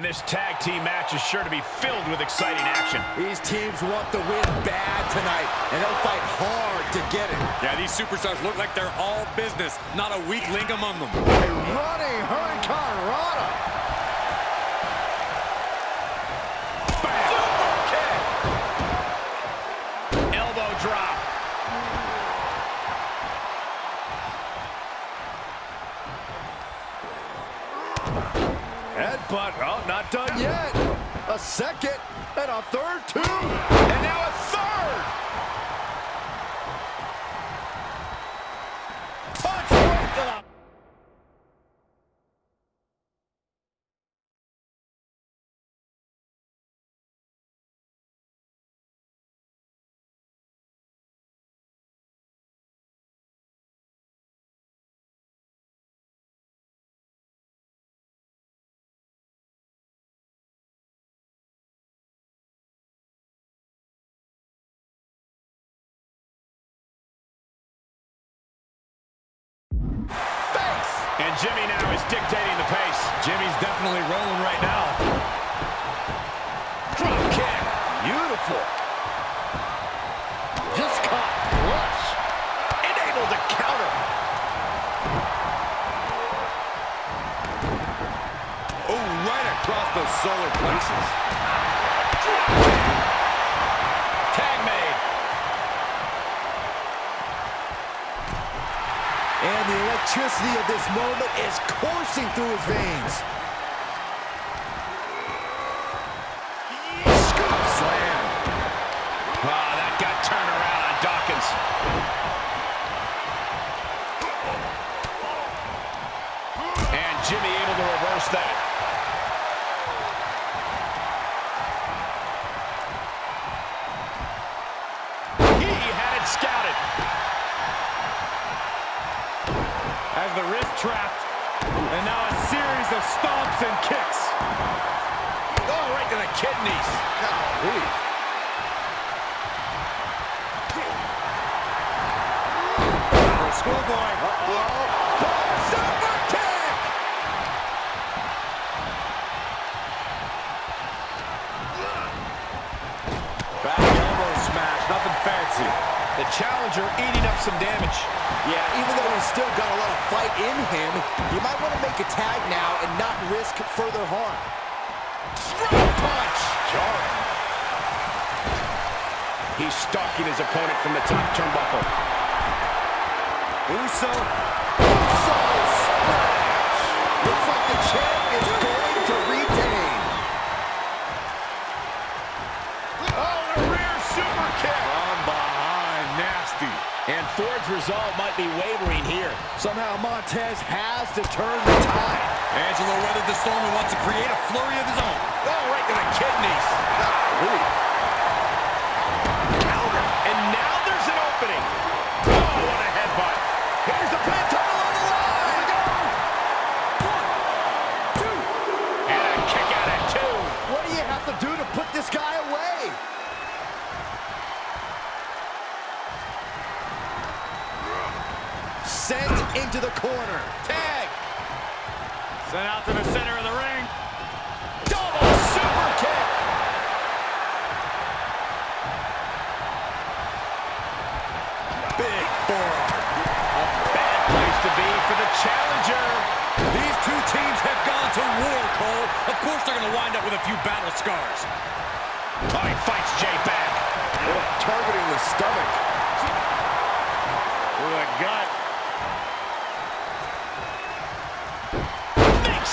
And this tag team match is sure to be filled with exciting action. These teams want the win bad tonight, and they'll fight hard to get it. Yeah, these superstars look like they're all business, not a weak link among them. A running Hurricane Rana. Headbutt. Oh, not done yet. A second and a third, two. And now a third. And Jimmy now is dictating the pace. Jimmy's definitely rolling right now. Drop kick. Beautiful. Just caught flush. And able to counter. Oh, right across the solar plexus. Electricity of this moment is coursing through his veins. Slam. Wow, that got turned around on Dawkins. And Jimmy able to reverse that. Trapped. And now a series of stomps and kicks. Oh, right to the kidneys. Golly. Schoolboy. Super kick. Back elbow smash, nothing fancy. The challenger eating up some damage. Yeah, even though he's still got a lot fight in him, you might want to make a tag now and not risk further harm. Strong punch. Jarring. He's stalking his opponent from the top turnbuckle. Uso. So splash. Looks like the champ is going to retain. Oh, the rear super kick. From behind, nasty. And Ford's resolve might be wavering here. Somehow Montez has to turn the tide. Angelo weathered the storm and wants to create a flurry of his own. Oh, right to the kidneys. Counter. And now there's an opening. Oh, what a headbutt. Here's the pin title on the line. One, two. And a kick out at two. What do you have to do to put this guy away? Sent into the corner. Tag. Sent out to the center of the ring. Double super kick. Big forearm. A bad place to be for the challenger. These two teams have gone to war, Cole. Of course they're going to wind up with a few battle scars. Oh, he fights Jay back. Targeting the stomach. To the gut.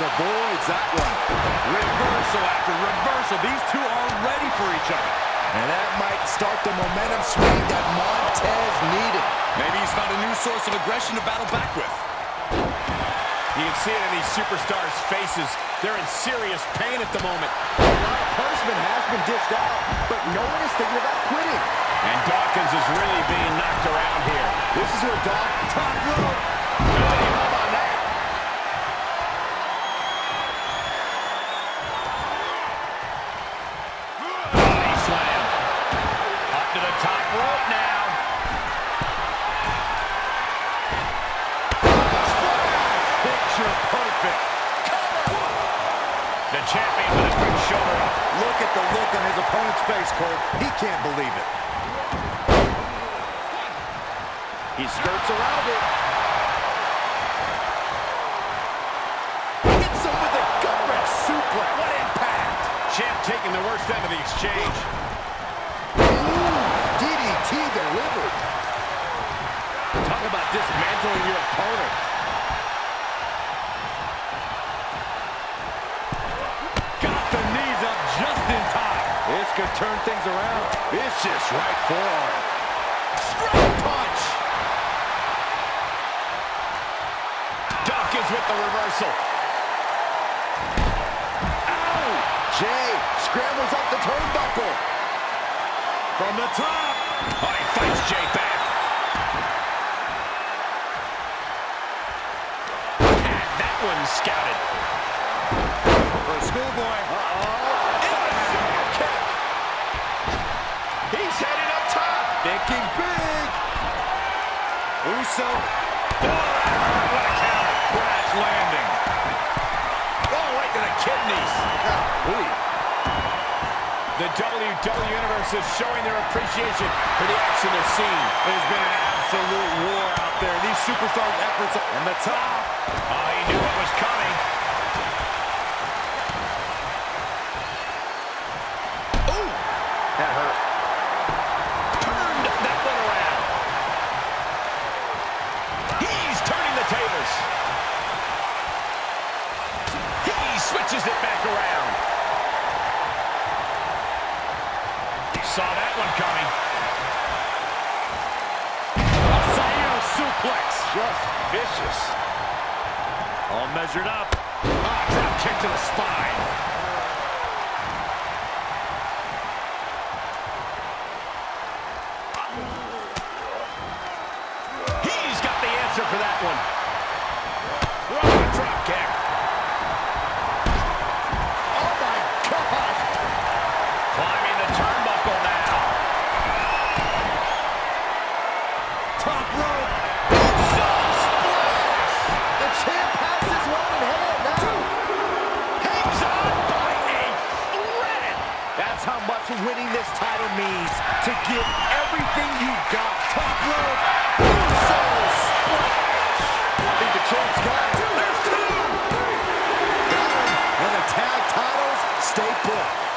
avoids that one. Reversal after reversal. These two are ready for each other. And that might start the momentum swing that Montez needed. Maybe he's found a new source of aggression to battle back with. You can see it in these superstars' faces. They're in serious pain at the moment. A lot of punishment has been dished out, but no one is thinking about quitting. And Dawkins is really being knocked around here. This is where Doc top rope. Face, Cole. He can't believe it. He skirts around it. Hits him with a gut-wrench suplex. What impact! Champ taking the worst end of the exchange. DDT delivered. Talk about dismantling your opponent. Got the knees up just in time. This could turn things around. Vicious right forearm. Straight punch. Dawkins with the reversal. Ow! Jey scrambles up the turnbuckle. From the top. Oh, he fights Jay back. Had that one scouted. For a schoolboy. Kick. Thinking big. Uso. What a counter. Crash landing. Oh, right to the kidneys. The WWE Universe is showing their appreciation for the action they're seeing. There's been an absolute war out there. These superstars' efforts and the top. Oh, he knew what was coming. How much winning this title means. To give everything you got. Top rope. Uso splash. I think the champ's got it. There's two. Tag titles stay put.